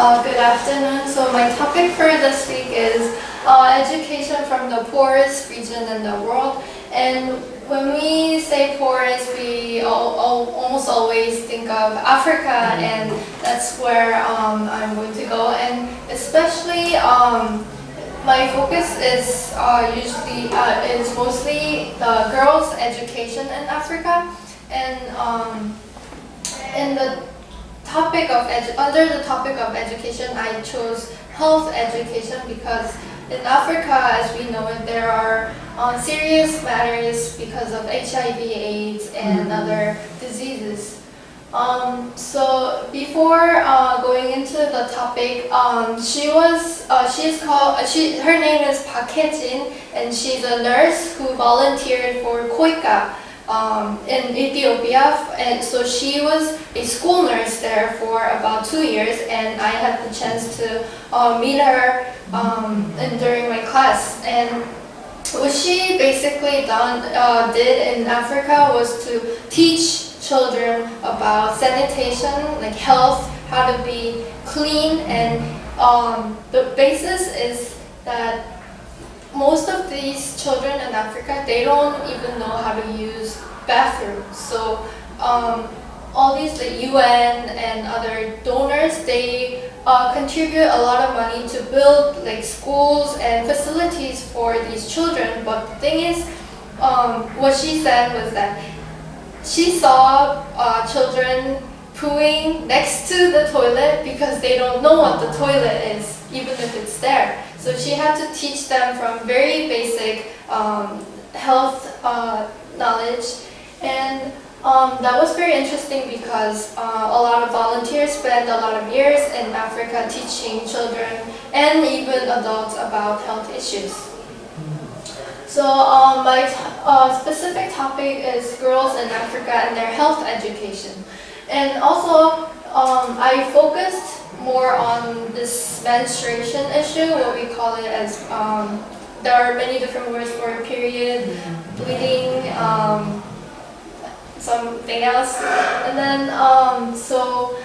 Uh, good afternoon. So my topic for this week is uh, education from the poorest region in the world. And when we say poorest, we all, all, almost always think of Africa, and that's where um, I'm going to go. And especially, um, my focus is uh, usually uh, is mostly the girls' education in Africa, and um, in the topic of under the topic of education, I chose health education because in Africa, as we know it, there are uh, serious matters because of HIV, AIDS, and mm-hmm. other diseases. Um, so before uh, going into the topic, um, she was uh, she's called uh, she her name is Park Hye-jin, and she's a nurse who volunteered for KOICA um, in Ethiopia, and so she was a school nurse there for about two years, and I had the chance to uh, meet her um, in, during my class. And what she basically done uh, did in Africa was to teach children about sanitation, like health, how to be clean, and um, the basis is that most of these children in Africa, they don't even know how to use bathrooms. So um, all these like UN and other donors, they uh, contribute a lot of money to build like schools and facilities for these children. But the thing is, um, what she said was that she saw uh, children pooing next to the toilet because they don't know what the toilet is, even if it's there. So she had to teach them from very basic um, health uh, knowledge. And um, that was very interesting because uh, a lot of volunteers spend a lot of years in Africa teaching children and even adults about health issues. So um, my uh, specific topic is girls in Africa and their health education. And also, um, I focused more on this menstruation issue, what we call it as, um, there are many different words for period, bleeding, um, something else. And then, um, so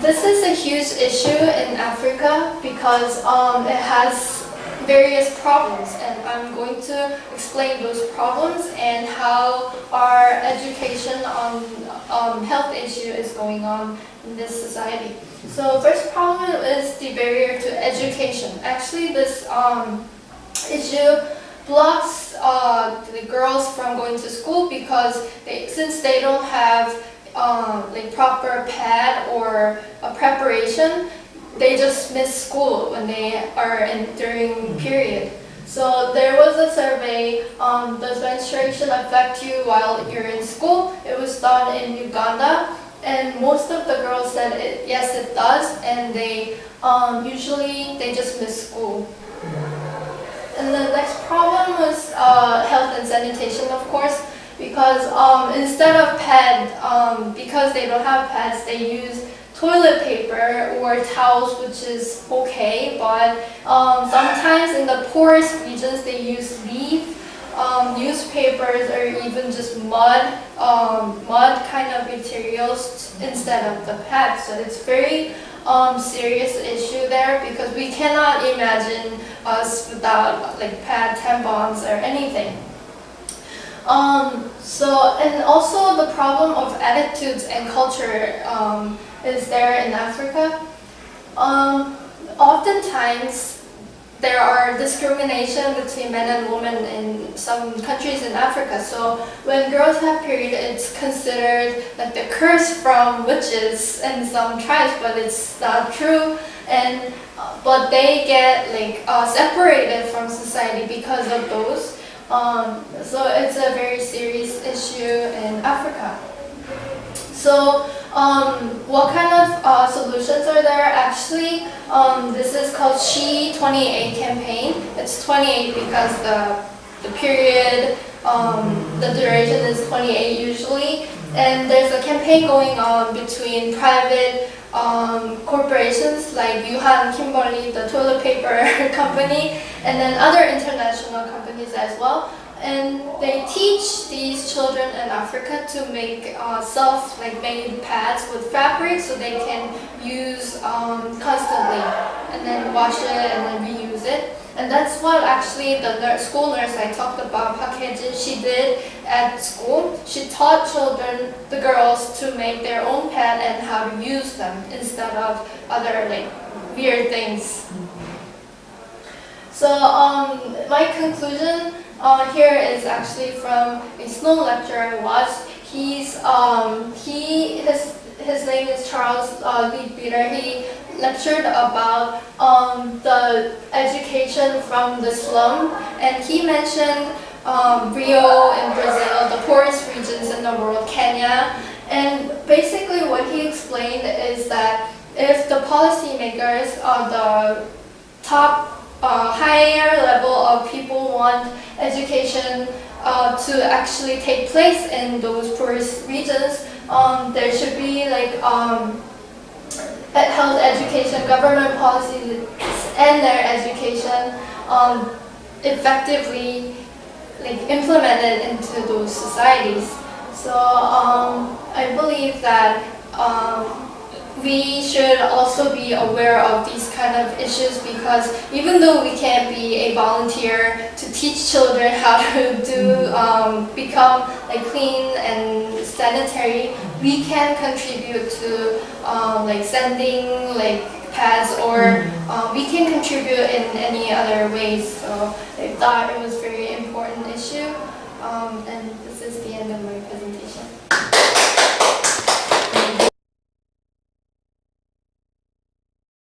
this is a huge issue in Africa because um, it has various problems and I'm going to explain those problems and how our education on um, health issue is going on in this society. So first problem is the barrier to education. Actually this um, issue blocks uh, the girls from going to school because they, since they don't have um, like proper pad or a preparation, they just miss school when they are in during period. So there was a survey, um, does menstruation affect you while you're in school? It was done in Uganda and most of the girls said it, yes it does and they um, usually they just miss school. And the next problem was uh, health and sanitation of course because um, instead of pad, um, because they don't have pads, they use toilet paper or towels, which is okay, but um, sometimes in the poorest regions they use leaf, um, newspapers, or even just mud, um, mud kind of materials instead of the pads. So it's very um, serious issue there because we cannot imagine us without like pad, tampons, or anything. Um, so, also the problem of attitudes and culture um, is there in Africa. Um, oftentimes, there are discrimination between men and women in some countries in Africa. So when girls have period, it's considered like the curse from witches in some tribes, but it's not true. And but they get like uh, separated from society because of those. Um, so it's a very serious issue in Africa. So um, what kind of uh, solutions are there? Actually, um, this is called She 28 campaign. It's 28 because the, the period, um, the duration is 28 usually. And there's a campaign going on between private um, corporations like Yuhan Kimberly, the toilet paper company, and then other international companies as well. and they teach these children in Africa to make uh, self like made pads with fabric so they can use um, constantly and then wash it and then reuse it. And that's what actually the nurse, school nurse I talked about, Pakeji, she did at school. She taught children, the girls, to make their own pad and how to use them instead of other like weird things. So um, my conclusion uh, here is actually from a snow lecture I watched. He's um, he his his name is Charles uh, Leadbeater. He lectured about um, the education from the slum, and he mentioned um, Rio in Brazil, the poorest regions in the world, Kenya, and basically what he explained is that if the policymakers, uh, the top uh, higher level of people want education uh, to actually take place in those poorest regions, um, there should be like um, health education, government policies, and their education um, effectively like implemented into those societies. So um, I believe that um, we should also be aware of these kind of issues because even though we can't be a volunteer to teach children how to do um, become like clean and sanitary, we can contribute to um, like sending like pads or mm -hmm. um, we can contribute in any other ways. So I thought it was very important issue um, and this is the end of my presentation.